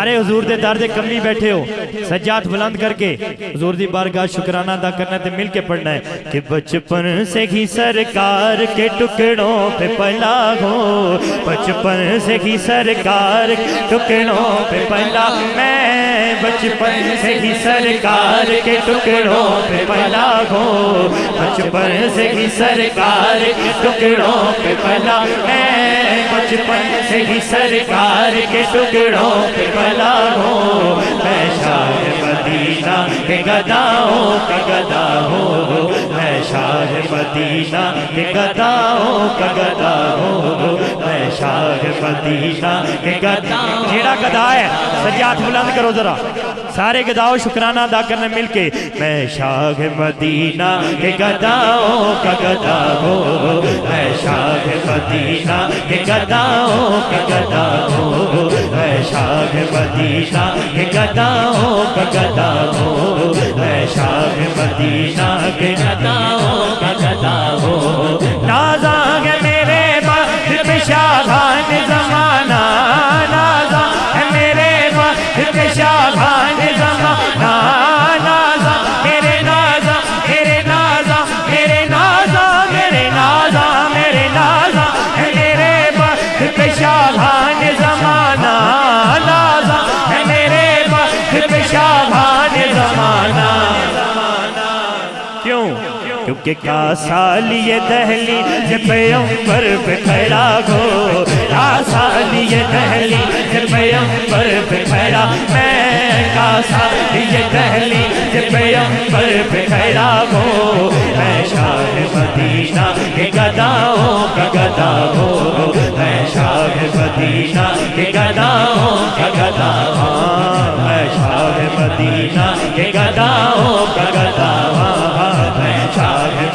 سارے حضور دے در دے کمی بیٹھے ہو، سجاد بلند کر کے حضور دی بارگاہ شکرانہ ادا کرنا تے مل کے پڑھنا ہے کہ بچپن سے ہی سرکار کے ٹکڑوں پہ پلا ہو، بچپن سے ہی سرکار کے ٹکڑوں پہ پلا، میں بچپن سے ہی سرکار کے ٹکڑوں پہ پلا ہو، بچپن سے ہی سرکار کے ٹکڑوں پہ پلا، میں بچپن سے ہی سرکار کے ٹکڑوں پہ پلا ہو۔ میں شاہ مدینہ کے گداؤں کا گدا ہو۔ میں شاہ مدینہ کے گداؤں کا گدا ہو۔ میں شاہ مدینہ کے گدا جیڑا گدا ہے، سجاد بلند کرو ذرا۔ سارے گداؤں شکرانہ ادا کرنے مل کے۔ میں شاہ مدینہ کے گداؤں کا گدا ہو۔ میں شاہ مدینہ یہ گداؤں کا گدا ہو میں شاہ مدینہ یہ گداؤں کا گدا ہو میں شاہ مدینہ کے گداؤں کا گدا کیونکہ کا سال یہ دہلی جب پیمبر پہ کھڑا ہو کا سال یہ دہلی جب پیمبر پہ کھڑا میں کا سال یہ دہلی جب پیمبر پہ کھڑا ہو میں شاہ مدینہ کے گداؤں کا گدا ہو میں شاہ مدینہ کے گداؤں کا گدا ہوں میں شاہ مدینہ کے گداؤں کا گدا ہوں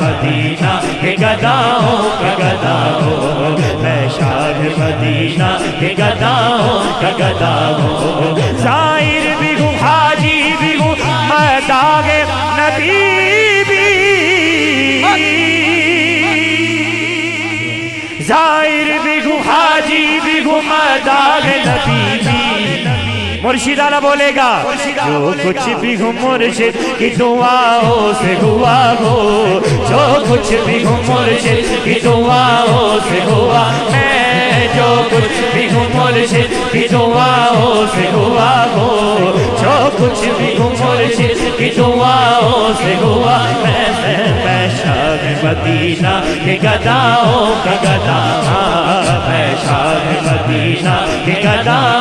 مدینہ کے گداؤں کا گدا ہو میں شاہ مدینہ کے گداؤں کا گدا ہو ظاہر بھی ہوں، حاجی بھی ہوں، میں داغ نبی بھی۔ ظاہر بھی ہوں، حاجی بھی ہوں، میں داغ نبی مرشد آلہ بولے گا، جو کچھ بھی ہوں مرشد کی دعاوں سے ہوا ہو، جو کچھ بھی ہوں مرشد کی دعاوں سے ہوا، میں جو کچھ بھی ہوں مرشد کی دعاوں سے ہوا ہو، جو کچھ بھی ہوں مرشد کی دعاوں سے ہوا، میں میں شاہ مدینہ کے گداؤں کا گدا میں شاہ مدینہ کے گداؤں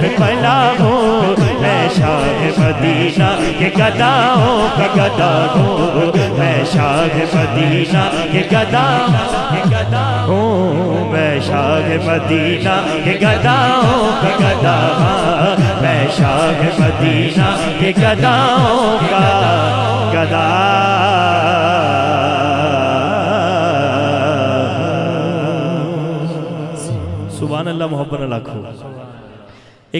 پہ پلا ہو میں شاہ مدینہ کے گداؤں کا گدا ہو میں شاہ مدینہ کے گدا کے گدا ہوں میں شاہ مدینہ کے گداؤں کا گدا میں شاہ مدینہ کے گداؤں کا گدا. سبحان اللہ، محبت اللہ کھو